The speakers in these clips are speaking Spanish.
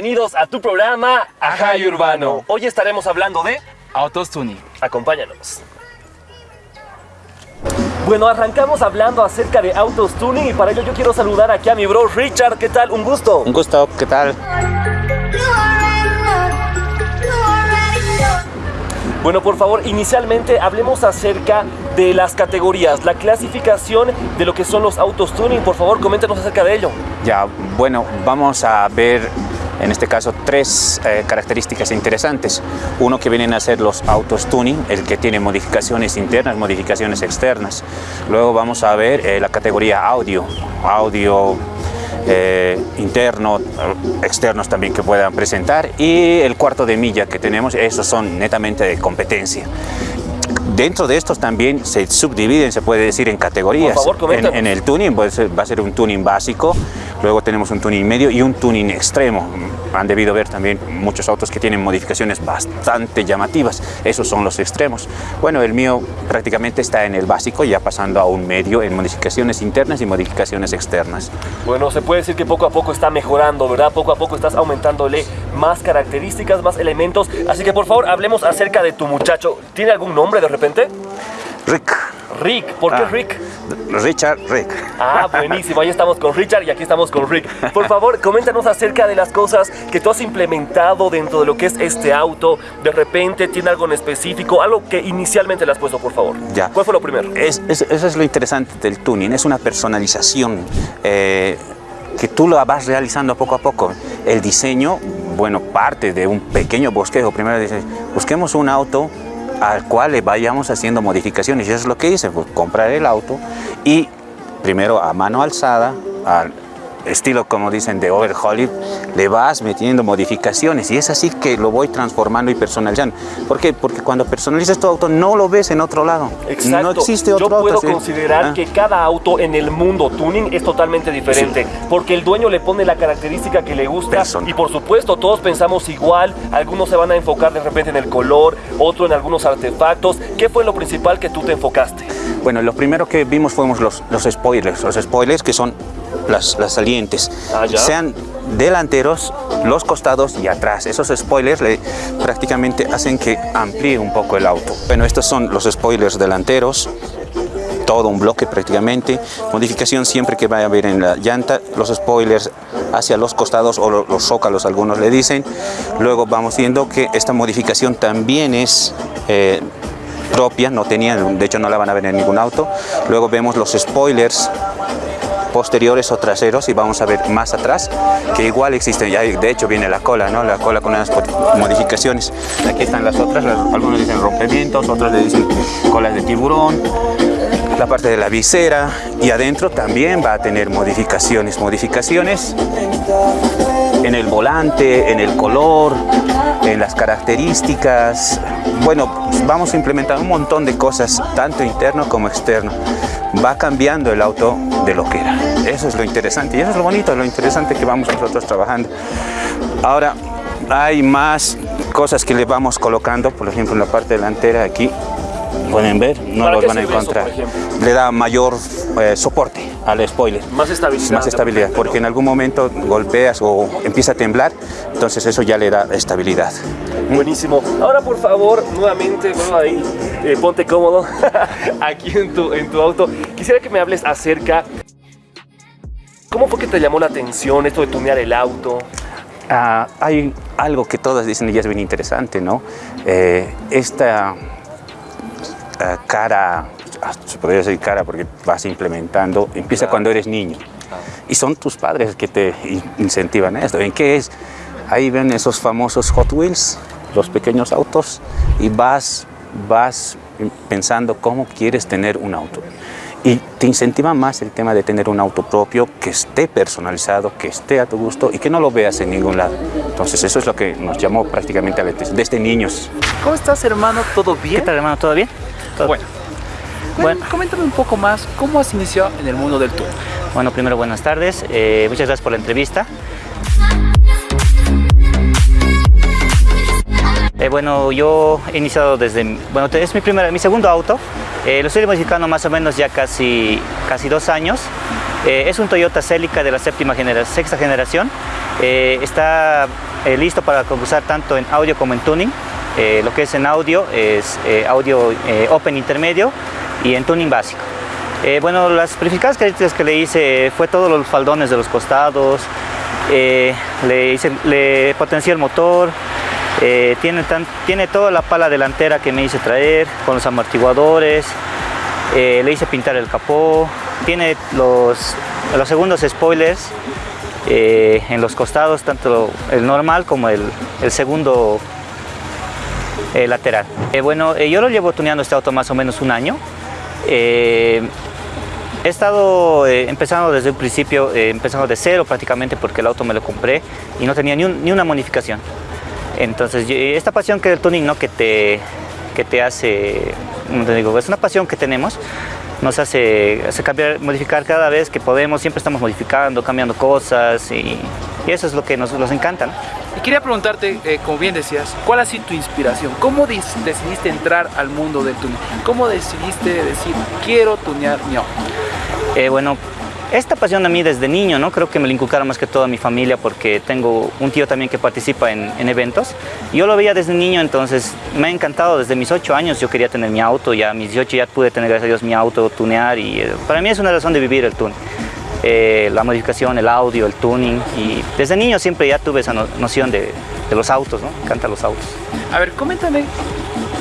Bienvenidos a tu programa Ajay Urbano. Hoy estaremos hablando de... Autos Tuning. Acompáñanos. Bueno, arrancamos hablando acerca de autos tuning y para ello yo quiero saludar aquí a mi bro Richard. ¿Qué tal? Un gusto. Un gusto, ¿qué tal? Bueno, por favor, inicialmente hablemos acerca de las categorías, la clasificación de lo que son los autos tuning. Por favor, coméntanos acerca de ello. Ya, bueno, vamos a ver en este caso tres eh, características interesantes. Uno que vienen a ser los autos tuning, el que tiene modificaciones internas, modificaciones externas. Luego vamos a ver eh, la categoría audio, audio eh, interno, externos también que puedan presentar y el cuarto de milla que tenemos, esos son netamente de competencia. Dentro de estos también se subdividen, se puede decir, en categorías. Por favor, en, en, el tuning pues, va a ser un tuning básico, luego tenemos un tuning medio y un tuning extremo. Han debido ver también muchos autos que tienen modificaciones bastante llamativas. Esos son los extremos. Bueno, el mío prácticamente está en el básico, ya pasando a un medio en modificaciones internas y modificaciones externas. Bueno, se puede decir que poco a poco está mejorando, ¿verdad? Poco a poco estás aumentándole más características, más elementos. Así que por favor, hablemos acerca de tu muchacho. ¿Tiene algún nombre de repente? Rick. Rick, ¿por qué Ah. Rick? Richard Rick. Ah, buenísimo, ahí estamos con Richard y aquí estamos con Rick. Por favor, coméntanos acerca de las cosas que tú has implementado dentro de lo que es este auto. De repente, ¿tiene algo en específico? Algo que inicialmente le has puesto, por favor. Ya. ¿Cuál fue lo primero? Es, es- eso es lo interesante del tuning, es una personalización eh, que tú lo vas realizando poco a poco. El diseño, bueno, parte de un pequeño bosquejo. Primero dices, busquemos un auto al cual le vayamos haciendo modificaciones. Y eso es lo que hice, pues, comprar el auto y primero a mano alzada, al estilo como dicen de overhauling, le vas metiendo modificaciones y es así que lo voy transformando y personalizando. ¿Por qué? Porque cuando personalizas tu auto no lo ves en otro lado. Exacto. No existe otro Yo puedo auto. sí. considerar Ah. que cada auto en el mundo tuning es totalmente diferente, porque el dueño le pone la característica que le gusta Persona. y por supuesto todos pensamos igual, algunos se van a enfocar de repente en el color, otro en algunos artefactos. ¿Qué fue lo principal que tú te enfocaste? Bueno, lo primero que vimos fuimos los, los spoilers. Los spoilers que son las, las salientes. Ah. Sean delanteros, los costados y atrás. Esos spoilers le, prácticamente hacen que amplíe un poco el auto. Bueno, estos son los spoilers delanteros. Todo un bloque prácticamente. Modificación siempre que vaya a haber en la llanta. Los spoilers hacia los costados o lo- los zócalos, algunos le dicen. Luego vamos viendo que esta modificación también es eh, propia, no tenían, de hecho no la van a ver en ningún auto. Luego vemos los spoilers posteriores o traseros y vamos a ver más atrás que igual existen, ya de hecho viene la cola, ¿no? la cola con unas modificaciones. Aquí están las otras, algunos dicen rompimientos, otros le dicen colas de tiburón, la parte de la visera y adentro también va a tener modificaciones, modificaciones en el volante, en el color, en las características. Bueno, vamos a implementar un montón de cosas, tanto interno como externo. Va cambiando el auto de lo que era. Eso es lo interesante y eso es lo bonito, lo interesante que vamos nosotros trabajando. Ahora, hay más cosas que le vamos colocando, por ejemplo, en la parte delantera aquí. Pueden ver, no ¿Para los van a eso, encontrar. Le da mayor eh, soporte al spoiler Más estabilidad. más estabilidad, repente, porque en algún momento golpeas o empieza a temblar, entonces eso ya le da estabilidad. Buenísimo. Ahora, por favor, nuevamente, bueno, ahí, eh, ponte cómodo aquí en tu, en tu auto. Quisiera que me hables acerca. ¿Cómo fue que te llamó la atención esto de tunear el auto? Ah, hay algo que todas dicen y es bien interesante, ¿no? Eh, esta cara, ah, se podría decir cara porque vas implementando, empieza Claro. cuando eres niño. Y son tus padres que te in- incentivan a esto. ¿En qué es? Ahí ven esos famosos Hot Wheels, los pequeños autos, y vas, vas pensando cómo quieres tener un auto. Y te incentiva más el tema de tener un auto propio que esté personalizado, que esté a tu gusto y que no lo veas en ningún lado. Entonces eso es lo que nos llamó prácticamente a la desde niños. ¿Cómo estás, hermano? ¿Todo ¿Qué bien? tal, hermano? ¿Todo bien? Bueno. Bueno, coméntame un poco más, ¿cómo has iniciado en el mundo del tour? Bueno, primero buenas tardes. Eh, muchas gracias por la entrevista. Eh, bueno, yo he iniciado desde, bueno, es mi primera, mi segundo auto. Eh, lo estoy modificando más o menos ya casi, casi dos años. Es un Toyota Celica de la séptima genera- sexta generación. Está listo para usar tanto en audio como en tuning. Eh, lo que es en audio es audio open intermedio y en tuning básico. bueno, las principales características que le hice fue todos los faldones de los costados, le, hice, le potencié el motor, tiene, tiene toda la pala delantera que me hice traer con los amortiguadores, le hice pintar el capó, tiene los, los segundos spoilers eh, en los costados, tanto el normal como el, segundo eh, lateral. Eh, bueno, yo lo llevo tuneando este auto más o menos un año. he estado empezando desde un principio, empezando de cero prácticamente porque el auto me lo compré y no tenía ni, ni una modificación. Entonces, esta pasión que del tuning, ¿no? que, te, que te hace, te digo, es una pasión que tenemos, nos hace, cambiar, modificar cada vez que podemos, siempre estamos modificando, cambiando cosas y, eso es lo que nos, nos encanta. Y quería preguntarte, eh, como bien decías, ¿cuál ha sido tu inspiración? ¿Cómo decidiste entrar al mundo del tuning? ¿Cómo decidiste decir, quiero tunear mi auto? Eh, bueno, esta pasión a mí desde niño, ¿no? Creo que me la inculcaron más que toda mi familia porque tengo un tío también que participa en, eventos. Yo lo veía desde niño, entonces me ha encantado. Desde mis 8 años yo quería tener mi auto, ya a mis 18 ya pude tener, gracias a Dios, mi auto, tunear y eh, para mí es una razón de vivir el tuning. Eh, la modificación, el audio, el tuning y desde niño siempre ya tuve esa noción de, los autos, ¿no? Me encantan los autos. A ver, coméntame,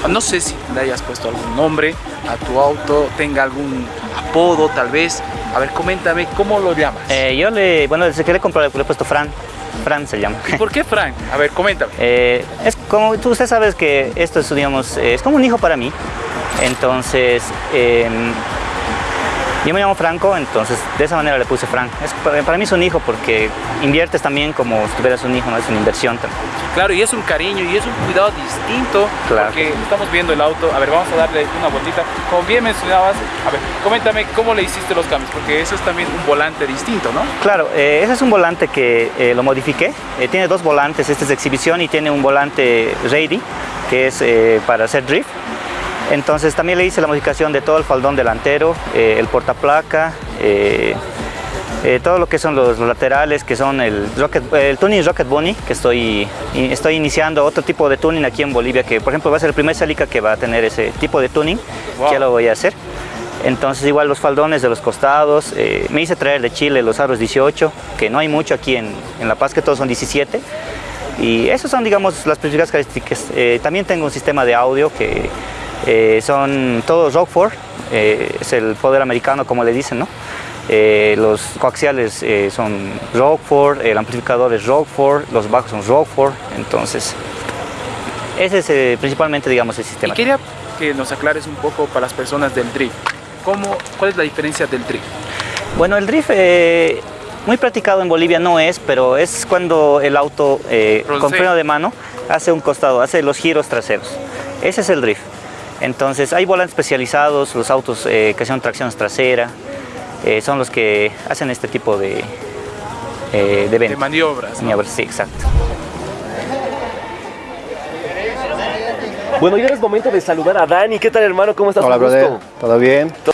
no sé si le hayas puesto algún nombre a tu auto, tenga algún apodo tal vez, a ver, coméntame, ¿cómo lo llamas? Eh, yo le, bueno, desde que le compré le he puesto Fran. Fran se llama. ¿Y por qué Fran? A ver, coméntame. Eh, es como, tú, usted sabes que esto es, digamos, es como un hijo para mí. Entonces, em, yo me llamo Franco, entonces de esa manera le puse Frank. Es, para, mí es un hijo porque inviertes también como si tuvieras un hijo, ¿no? es una inversión también. Claro, y es un cariño y es un cuidado distinto claro. porque estamos viendo el auto. A ver, vamos a darle una vueltita. Como bien mencionabas, a ver, coméntame cómo le hiciste los cambios, porque eso es también un volante distinto, ¿no? Claro, eh, ese es un volante que eh, lo modifiqué. Eh, tiene dos volantes, este es de exhibición y tiene un volante ready, que es para hacer drift. Entonces también le hice la modificación de todo el faldón delantero, eh, el portaplaca, eh, eh, todo lo que son los, laterales, que son el, el tuning Rocket Bunny, que estoy, estoy iniciando otro tipo de tuning aquí en Bolivia, que por ejemplo va a ser el primer Celica que va a tener ese tipo de tuning, ya lo voy a hacer. Entonces igual los faldones de los costados, me hice traer de Chile los aros 18, que no hay mucho aquí en, en La Paz, que todos son 17. Y esas son, digamos, las principales características. también tengo un sistema de audio que eh, son todos Rockford, eh, es el poder americano como le dicen, ¿no? Eh, los coaxiales son Rockford, el amplificador es Rockford, los bajos son Rockford, entonces ese es principalmente digamos el sistema. Y quería que nos aclares un poco para las personas del drift, ¿Cómo, ¿cuál es la diferencia del drift? Bueno, el drift muy practicado en Bolivia no es, pero es cuando el auto con freno de mano hace un costado, hace los giros traseros. Ese es el drift. Entonces hay volantes especializados, los autos eh, que son tracción trasera, eh, son los que hacen este tipo de, eh, de, de maniobras. Maniobras, sí, exacto. Bueno, ya es momento de saludar a Dani. ¿Qué tal, hermano? ¿Cómo estás? Hola, brother. ¿Todo bien? ¿Todo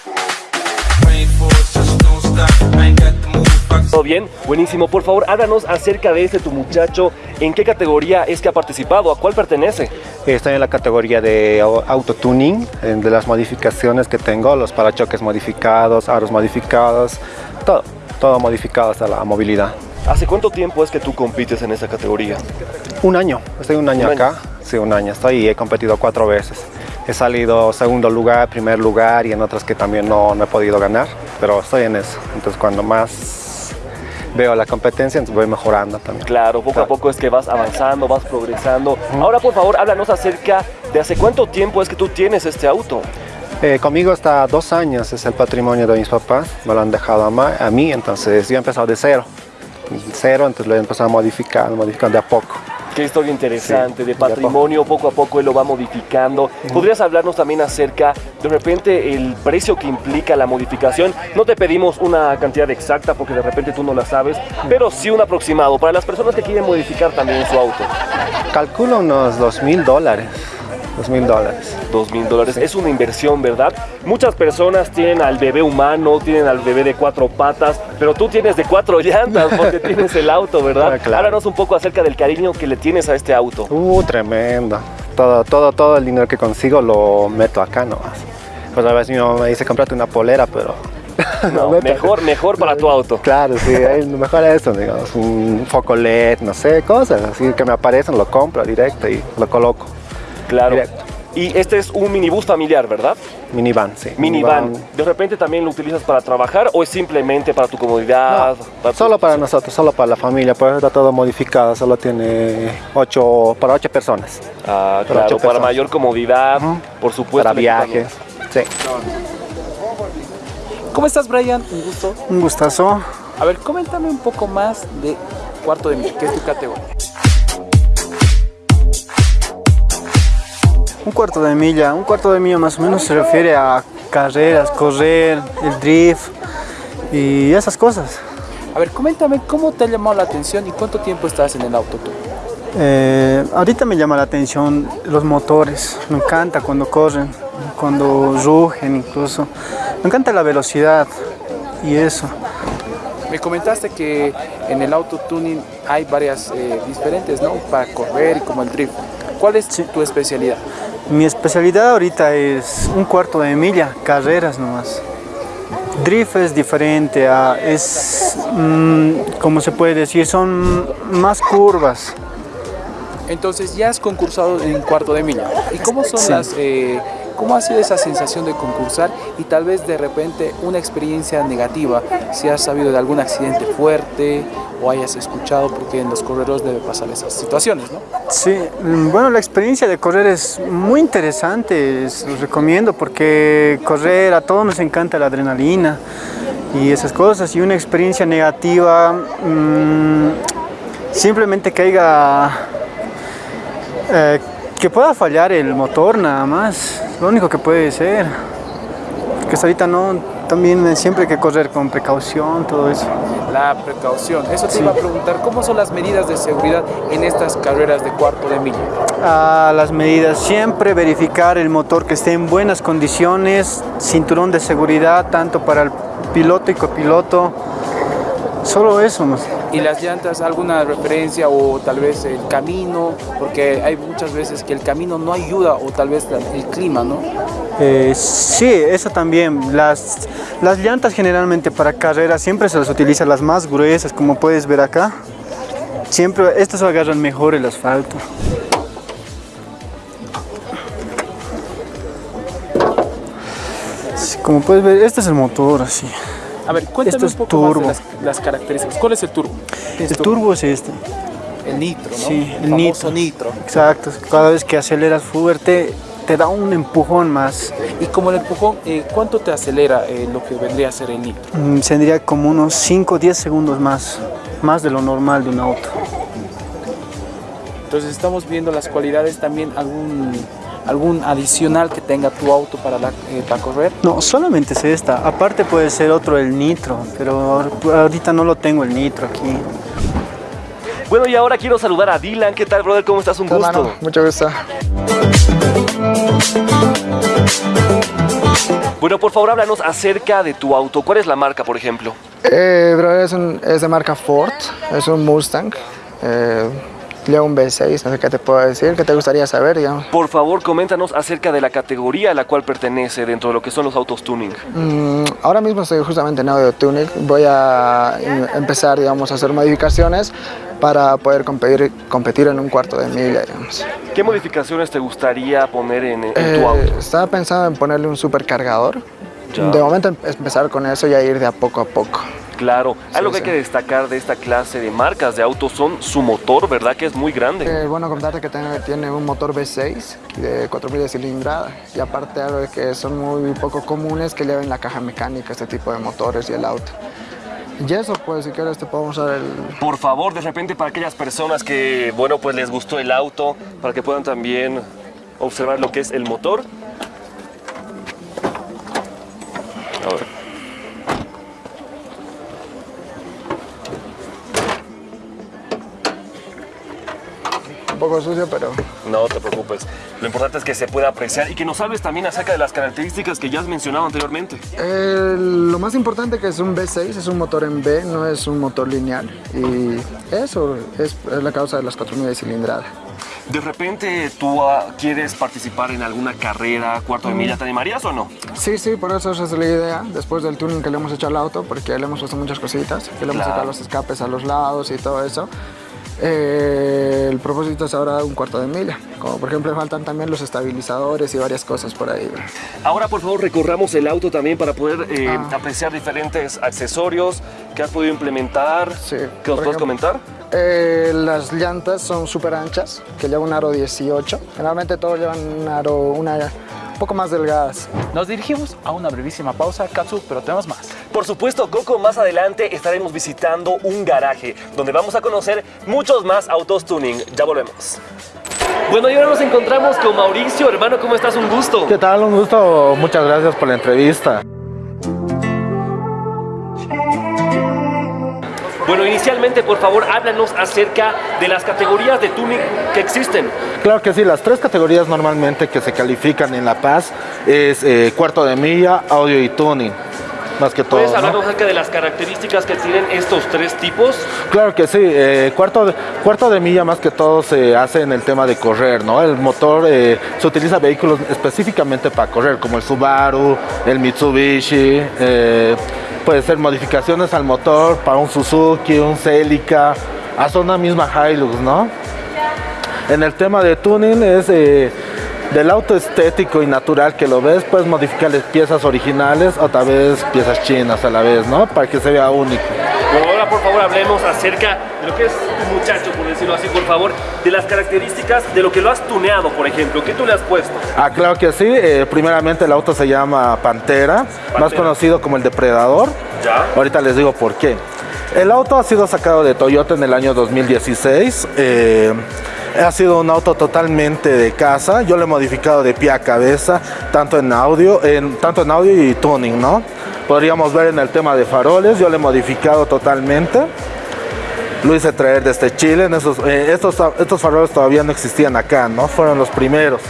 bien? Buenísimo. Por favor, háblanos acerca de este tu muchacho. ¿En qué categoría es que ha participado? ¿A cuál pertenece? Estoy en la categoría de autotuning, de las modificaciones que tengo, los parachoques modificados, aros modificados, todo, todo modificado hasta la movilidad. ¿Hace cuánto tiempo es que tú compites en esa categoría? Un año, estoy un año acá, sí, un año estoy y he competido cuatro veces. He salido segundo lugar, primer lugar y en otras que también no, no he podido ganar, pero estoy en eso. Entonces cuando más veo la competencia, entonces voy mejorando también. Claro, poco a poco es que vas avanzando, vas progresando. Ahora, por favor, háblanos acerca de hace cuánto tiempo es que tú tienes este auto. Eh, conmigo hasta dos años, es el patrimonio de mis papás, me lo han dejado a, a mí, entonces yo he empezado de cero. Cero, entonces lo he empezado a modificar, modificar de a poco. Qué historia interesante, de patrimonio, poco a poco él lo va modificando. ¿Podrías hablarnos también acerca, de repente, el precio que implica la modificación? No te pedimos una cantidad exacta porque de repente tú no la sabes, pero sí un aproximado para las personas que quieren modificar también su auto. Calculo unos dos mil dólares. Dos mil dólares. Dos mil dólares. Es una inversión, ¿verdad? Muchas personas tienen al bebé humano, tienen al bebé de cuatro patas, pero tú tienes de cuatro llantas porque tienes el auto, ¿verdad? Ah, claro. Háblanos un poco acerca del cariño que le tienes a este auto. Uh, tremendo. Todo, todo, todo el dinero que consigo lo meto acá nomás. Pues a veces mi mamá me dice, comprate una polera, pero... No, mejor, mejor para tu auto. Claro, sí, mejor es eso, digamos, un foco LED, no sé, cosas así que me aparecen, lo compro directo y lo coloco. Claro. Y este es un minibús familiar, ¿verdad? Minivan, sí. Minivan. ¿De repente también lo utilizas para trabajar o es simplemente para tu comodidad? para tu- Solo para nosotros, solo para la familia, pues está todo modificado, solo tiene ocho, para ocho personas, Ah, Para claro, ocho para mayor comodidad, por supuesto. para viajes. Sí. ¿Cómo estás, Brian? Un gusto. Un gustazo. A ver, coméntame un poco más de cuarto de milla, que es tu categoría. Un cuarto de milla. Un cuarto de milla más o menos se refiere a carreras, correr, el drift y esas cosas. A ver, coméntame cómo te ha llamado la atención y cuánto tiempo estás en el auto tú. Eh, ahorita me llama la atención los motores. Me encanta cuando corren, cuando rugen incluso. Me encanta la velocidad y eso. Me comentaste que en el auto tuning hay varias eh, diferentes, ¿no? Para correr y como el drift. ¿Cuál es tu especialidad? Mi especialidad ahorita es un cuarto de milla, carreras nomás. Drift es diferente, a, es, mm, como se puede decir, son más curvas. Entonces ya has concursado en cuarto de milla. ¿Y cómo son Sí. las, eh, cómo ha sido esa sensación de concursar y tal vez de repente una experiencia negativa? Si has sabido de algún accidente fuerte o hayas escuchado, porque en los corredores debe pasar esas situaciones, ¿no? Sí, mm, bueno, la experiencia de correr es muy interesante, es- lo recomiendo porque correr a todos nos encanta la adrenalina y esas cosas y una experiencia negativa mm, simplemente haya eh, que pueda fallar el motor nada más, lo único que puede ser, hasta ahorita no, también siempre hay que correr con precaución, todo eso. La precaución. Eso te iba a preguntar, ¿cómo son las medidas de seguridad en estas carreras de cuarto de milla? a las medidas, siempre verificar el motor que esté en buenas condiciones, cinturón de seguridad tanto para el piloto y copiloto, solo eso. ¿no? ¿Y las llantas, alguna referencia o tal vez el camino? Porque hay muchas veces que el camino no ayuda o tal vez el clima, ¿no? Eh, sí, eso también. Las, las llantas generalmente para carreras siempre se las utiliza las más gruesas, como puedes ver acá. Siempre, estas agarran mejor el asfalto. Como puedes ver, este es el motor así. A ver, cuéntame Esto es un poco más turbo. de las, las características. ¿Cuál es el turbo? ¿Qué es El turbo es este. El nitro, ¿no? Sí, el famoso nitro. nitro. Exacto. Cada vez que aceleras fuerte, te da un empujón más. Y como el empujón, eh, ¿cuánto te acelera eh, lo que vendría a ser el nitro? Mm, Tendría como unos 5 o 10 segundos más, más de lo normal de un auto. Entonces estamos viendo las cualidades también, algún, algún adicional que tenga tu auto para, la, eh, para correr. No, solamente es esta. Aparte puede ser otro el nitro, pero ahorita no lo tengo el nitro aquí. Bueno, y ahora quiero saludar a Dylan. ¿Qué tal, brother? ¿Cómo estás? Un gusto. Hermano, mucho gusto. Bueno, por favor, háblanos acerca de tu auto. ¿Cuál es la marca, por ejemplo? Eh, bro, es, un, es de marca Ford, es un Mustang. Eh, lleva un V6, no sé qué te puedo decir, qué te gustaría saber, digamos. Por favor, coméntanos acerca de la categoría a la cual pertenece dentro de lo que son los autos tuning. Mm, ahora mismo estoy justamente en Audio Tuning, voy a em- empezar, digamos, a hacer modificaciones para poder competir, competir en un cuarto de milla, digamos. ¿Qué modificaciones te gustaría poner en, en tu Eh, auto? estaba pensando en ponerle un supercargador. Ya. De momento em- empezar con eso y a ir de a poco a poco. Claro, algo que sí. hay que destacar de esta clase de marcas de autos son su motor, ¿verdad? Que es muy grande. Eh, bueno, contarte que tiene, tiene un motor V6 de 4000 de cilindrada y aparte algo de que son muy poco comunes que lleven la caja mecánica este tipo de motores y el auto. Y eso, pues si quieres te podemos dar el... Por favor, de repente para aquellas personas que, bueno, pues les gustó el auto, para que puedan también observar lo que es el motor. Poco sucio, pero... No te preocupes. Lo importante es que se pueda apreciar y que nos hables también acerca de las características que ya has mencionado anteriormente. Eh, lo más importante que es un V6, es un motor en B, no es un motor lineal. Y eso es, es la causa de las 4000 de cilindrada. De repente tú ah, quieres participar en alguna carrera, cuarto de milla, ¿te animarías o no? Sí, sí, por eso esa es la idea. Después del tuning que le hemos hecho al auto, porque le hemos puesto muchas cositas, que le hemos Claro. sacado los escapes a los lados y todo eso. Eh, el propósito es ahora un cuarto de milla. Como por ejemplo faltan también los estabilizadores y varias cosas por ahí. Ahora por favor recorramos el auto también para poder eh, Ah. apreciar diferentes accesorios que has podido implementar. Sí, ¿Qué nos puedes comentar? Eh, las llantas son súper anchas, que llevan un aro 18. Generalmente todos llevan un aro una, un poco más delgadas. Nos dirigimos a una brevísima pausa, Katsu, pero tenemos más. Por supuesto, Coco, más adelante estaremos visitando un garaje donde vamos a conocer muchos más autos tuning. Ya volvemos. Bueno, y ahora nos encontramos con Mauricio, hermano, ¿cómo estás? Un gusto. ¿Qué tal? Un gusto. Muchas gracias por la entrevista. Bueno, inicialmente, por favor, háblanos acerca de las categorías de tuning que existen. Claro que sí, las tres categorías normalmente que se califican en La Paz es eh, cuarto de milla, audio y tuning. Más que todo. ¿Puedes ¿no? hablarnos acerca de las características que tienen estos tres tipos? Claro que sí, eh, cuarto, de, cuarto de milla más que todo se hace en el tema de correr, ¿no? El motor eh, se utiliza vehículos específicamente para correr, como el Subaru, el Mitsubishi, eh, puede ser modificaciones al motor para un Suzuki, un Celica, hasta una misma Hilux, ¿no? En el tema de tuning es eh, del auto estético y natural que lo ves, puedes modificarles piezas originales o tal vez piezas chinas a la vez, ¿no? Para que se vea único. Bueno, ahora por favor hablemos acerca de lo que es tu muchacho, decirlo así, por favor, de las características de lo que lo has tuneado, por ejemplo. ¿Qué tú le has puesto? Ah, claro que sí. Eh, primeramente el auto se llama Pantera, más conocido como el Depredador. Ya. Ahorita les digo por qué. El auto ha sido sacado de Toyota en el año 2016. eh, ha sido un auto totalmente de casa. Yo lo he modificado de pie a cabeza, tanto en audio, en, tanto en audio y tuning, ¿no? Podríamos ver en el tema de faroles, yo lo he modificado totalmente. Lo hice traer desde Chile. En esos, eh, estos, estos faroles todavía no existían acá, ¿no? Fueron los primeros.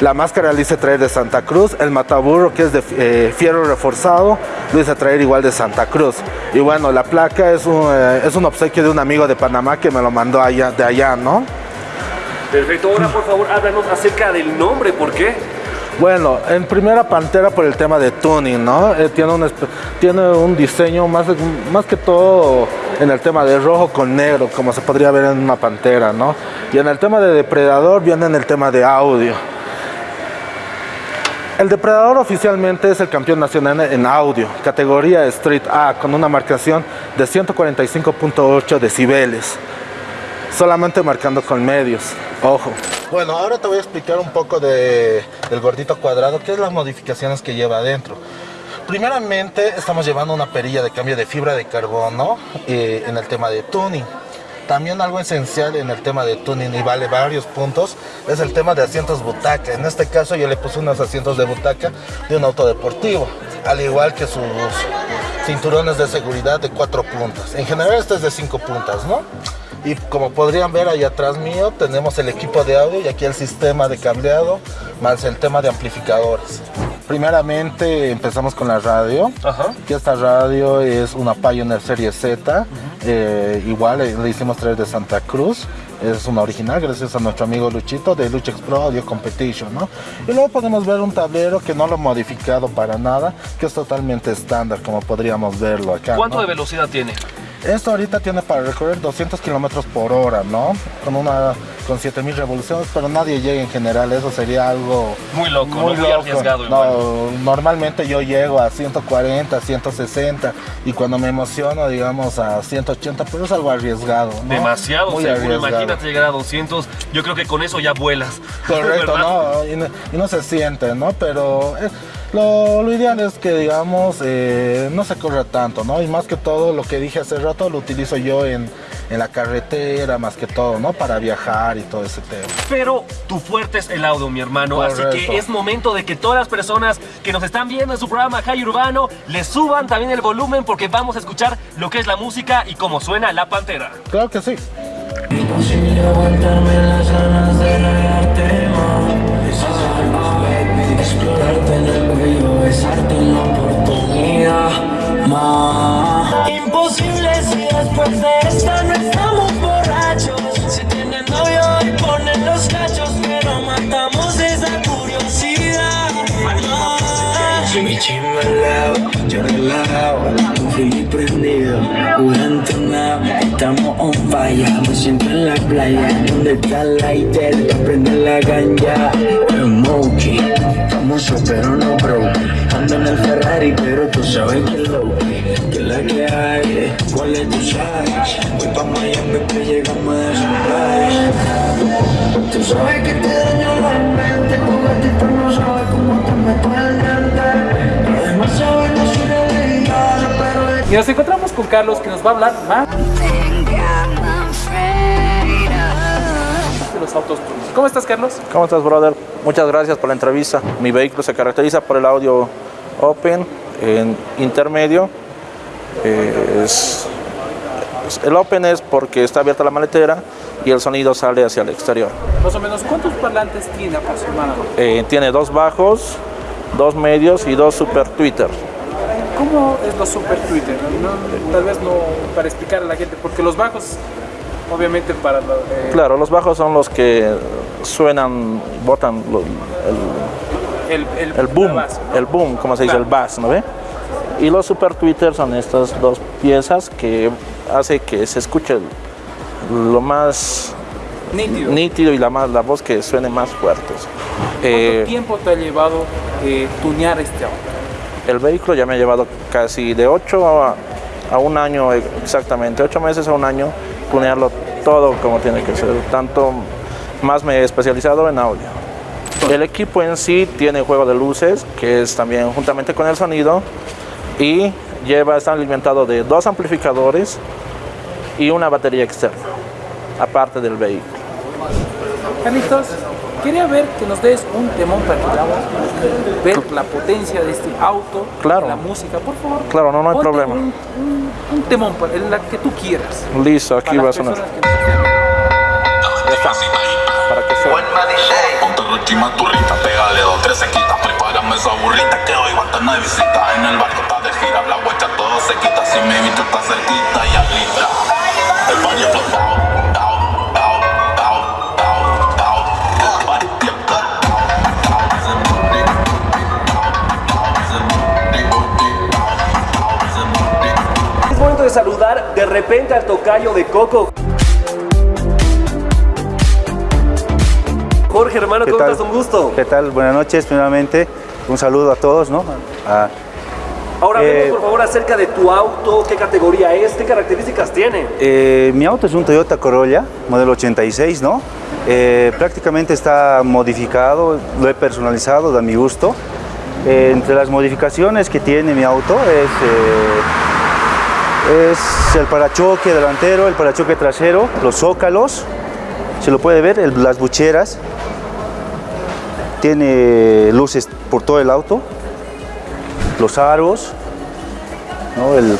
La máscara la hice traer de Santa Cruz. El mataburro, que es de eh, fierro reforzado, lo hice traer igual de Santa Cruz. Y bueno, la placa es un, eh, es un obsequio de un amigo de Panamá que me lo mandó allá, de allá, ¿no? Perfecto. Ahora por favor háblanos acerca del nombre. ¿Por qué? Bueno, en primera Pantera por el tema de tuning, ¿no? Eh, tiene, un, tiene un diseño más, más que todo en el tema de rojo con negro, como se podría ver en una Pantera, ¿no? Y en el tema de Depredador viene en el tema de audio. El Depredador oficialmente es el campeón nacional en audio, categoría Street A, con una marcación de 145.8 decibeles, solamente marcando con medios, ojo. Bueno, ahora te voy a explicar un poco de, del gordito cuadrado, qué es las modificaciones que lleva adentro. Primeramente estamos llevando una perilla de cambio de fibra de carbono eh, en el tema de tuning. También algo esencial en el tema de tuning y vale varios puntos es el tema de asientos butaca. En este caso yo le puse unos asientos de butaca de un auto deportivo, al igual que sus cinturones de seguridad de cuatro puntas. En general este es de cinco puntas, ¿no? Y como podrían ver ahí atrás mío tenemos el equipo de audio y aquí el sistema de cableado más el tema de amplificadores. Primeramente empezamos con la radio. Ajá. Que esta radio es una Pioneer Serie Z. eh, igual eh, le hicimos traer de Santa Cruz. Es una original gracias a nuestro amigo Luchito de Luchex Pro Audio Competition, ¿no? Y luego podemos ver un tablero que no lo he modificado para nada, que es totalmente estándar, como podríamos verlo acá. ¿Cuánto ¿no? de velocidad tiene? Esto ahorita tiene para recorrer 200 kilómetros por hora, ¿no? Con una con 7000 revoluciones, pero nadie llega en general, eso sería algo Muy loco, ¿no? muy loco. arriesgado. No, normalmente yo llego a 140, 160 y cuando me emociono, digamos a 180, pero es algo arriesgado. ¿no? Demasiado Muy seguro. arriesgado. Imagínate llegar a 200. Yo creo que con eso ya vuelas. Correcto. ¿no? Y, no y no se siente, ¿no? Pero eh, lo, lo ideal es que, digamos, eh, no se corra tanto, ¿no? Y más que todo, lo que dije hace rato, lo utilizo yo en, en la carretera, más que todo, ¿no? Para viajar y todo ese tema. Pero tu fuerte es el audio, mi hermano. Así Correcto. que es momento de que todas las personas que nos están viendo en su programa High Urbano le suban también el volumen porque vamos a escuchar lo que es la música y cómo suena la pantera. Claro que sí. Imposible aguantarme las ganas de rayarte más. Explorarte en el cuello, besarte en la oportunidad más. Imposible si después de esta no estamos borrachos. Si tienen novio y ponen los cachos Pero matamos esa curiosidad. Yo frío prendido, jugando entonado, estamos on fire, me siento en la playa, donde está el lighter, prende la ganja, Smokey, famoso pero no broke, ando en el Ferrari pero tú sabes que low, que la que hay, cuál es tu size, voy pa' Miami que llegamos de sunrise, tú sabes que te daño la mente, tu gatito no sabe cómo te meto el Y nos encontramos con Carlos que nos va a hablar más de los autos. ¿Cómo estás, Carlos? ¿Cómo estás, brother? Muchas gracias por la entrevista. Mi vehículo se caracteriza por el audio open en intermedio. Eh, es- el open es porque está abierta la maletera y el sonido sale hacia el exterior. Más o menos, ¿cuántos parlantes tiene aproximadamente? Eh, tiene dos bajos, dos medios y dos super Twitter. ¿Cómo es lo super Twitter? No, tal vez no para explicar a la gente, porque los bajos, obviamente para lo, eh, Claro, los bajos son los que suenan, botan lo- el, el, el, el boom, base, ¿no? el boom, como se dice, Claro. el bass, ¿no ve? Y los super Twitter son estas dos piezas que hace que se escuche lo más Nítido. nítido y la, más, la voz que suene más fuertes. ¿Cuánto Eh, tiempo te ha llevado eh, tunear este auto? El vehículo ya me ha llevado casi de 8 a, a un año exactamente, 8 meses a un año, tunearlo todo como tiene que ser. Tanto más me he especializado en audio. El equipo en sí tiene juego de luces, que es también juntamente con el sonido, y lleva, está alimentado de dos amplificadores y una batería externa, aparte del vehículo. Quería ver que nos des un temón para que podamos ver la potencia de este auto, Claro. la música, por favor. Claro, no, no hay problema. Un, un- un temón, para- en la que tú quieras. Listo, aquí para va a sonar. Ya está, para que suene. Ponte Rochi Maturrita, pégale dos, tres sequitas Prepárame esa burrita que hoy va a estar de visita En el barco está de gira, la guacha todo se quita Si mi bicho está cerquita y alita El baño explotado de repente al tocayo de Coco. Jorge, hermano, ¿Qué ¿cómo tal? estás? Un gusto. ¿Qué tal? Buenas noches, primeramente. Un saludo a todos, ¿no? A- Ahora Eh, por favor acerca de tu auto, qué categoría es, qué características tiene. eh, mi auto es un Toyota Corolla, modelo 86, ¿no? Eh, prácticamente está modificado, lo he personalizado a mi gusto. Entre las modificaciones que tiene mi auto es, es el parachoque delantero, el parachoque trasero, los zócalos, se lo puede ver, el- las bucheras. Tiene luces por todo el auto, los aros, ¿no? el,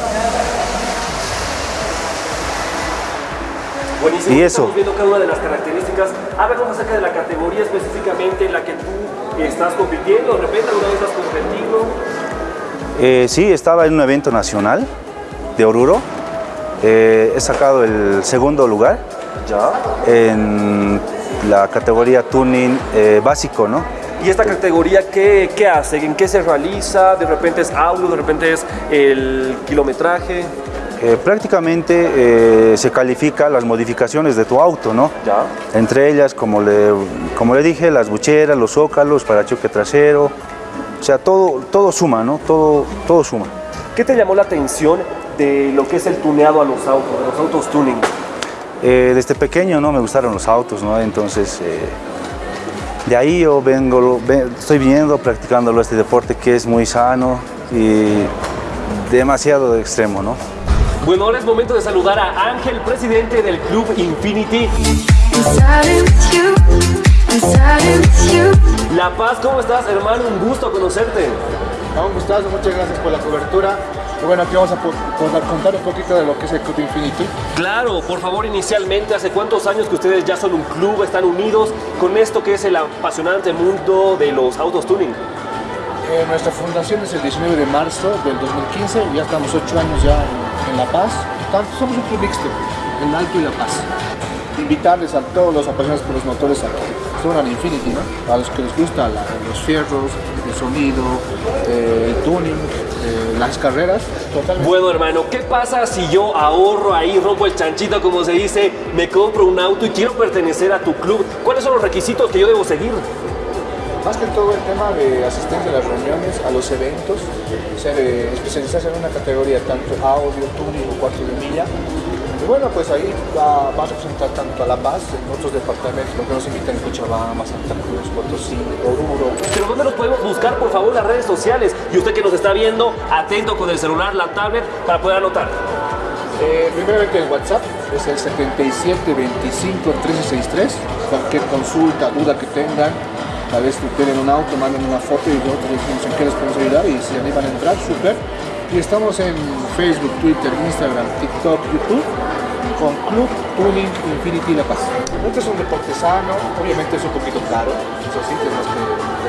Buenísimo. Y eso. Estamos viendo cada una de las características. Háblanos acerca de la categoría específicamente en la que tú estás compitiendo. De repente alguna vez has competido. Eh, sí, estaba en un evento nacional de Oruro. Eh, he sacado el segundo lugar Ya. en la categoría tuning eh, básico, ¿no? ¿Y esta categoría qué, qué hace? ¿En qué se realiza? ¿De repente es audio? ¿De repente es el kilometraje? Eh, prácticamente eh, se califica las modificaciones de tu auto, ¿no? Ya. Entre ellas, como le, como le dije, las bucheras, los zócalos, parachoque trasero. O sea, todo, todo suma, ¿no? Todo, todo suma. ¿Qué te llamó la atención de lo que es el tuneado a los autos, de los autos tuning? Eh, desde pequeño no me gustaron los autos, ¿no? Entonces, eh, de ahí yo vengo, ve- estoy viendo, practicándolo este deporte que es muy sano y demasiado extremo, ¿no? Bueno, ahora es momento de saludar a Ángel, presidente del Club Infinity. La Paz, ¿cómo estás, hermano? Un gusto conocerte. Un gustazo, muchas gracias por la cobertura. Y bueno, aquí vamos a po- poder contar un poquito de lo que es el Club Infinity. Claro, por favor, inicialmente, ¿hace cuántos años que ustedes ya son un club, están unidos con esto que es el apasionante mundo de los autos tuning? Eh, nuestra fundación es el 19 de marzo del 2015, ya estamos ocho años ya en, en La Paz. Somos un club mixto, el Alto y La Paz. Invitarles a todos los apasionados por los motores a que suban al Infinity, ¿no? A los que les gusta la- los fierros, el sonido, eh, el tuning, eh, las carreras. Totalmente. Bueno, hermano, ¿qué pasa si yo ahorro ahí, rompo el chanchito, como se dice, me compro un auto y quiero pertenecer a tu club? ¿Cuáles son los requisitos que yo debo seguir? Más que todo el tema de asistencia a las reuniones, a los eventos, ser, eh, especializarse en una categoría, tanto audio, tuning o cuarto de milla. Y bueno, pues ahí va, a presentar tanto a La Paz, en otros departamentos, que nos invitan en Cochabamba, Santa Cruz, Potosí, Oruro. Pero ¿dónde nos podemos buscar, por favor, las redes sociales? Y usted que nos está viendo, atento con el celular, la tablet, para poder anotar. Eh, primeramente el WhatsApp es el 7725 1363. Cualquier consulta, duda que tengan, tal vez tienen un auto, manden una foto y nosotros decimos en qué les podemos ayudar y si animan a entrar, súper. Y estamos en Facebook, Twitter, Instagram, TikTok, YouTube con Club Tuning Infinity La Paz. Este es un deporte sano, obviamente es un poquito caro, eso sí, tenemos que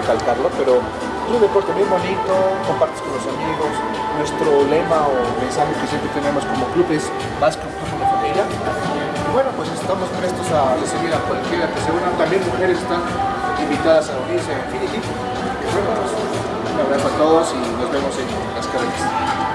recalcarlo, pero es un deporte muy bonito, compartes con los amigos. Nuestro lema o mensaje que siempre tenemos como club es más que un club, una familia. Y bueno, pues estamos prestos a recibir a cualquiera que se una. También mujeres están invitadas a unirse. Y bueno, pues, un abrazo a todos y nos vemos en las carreras.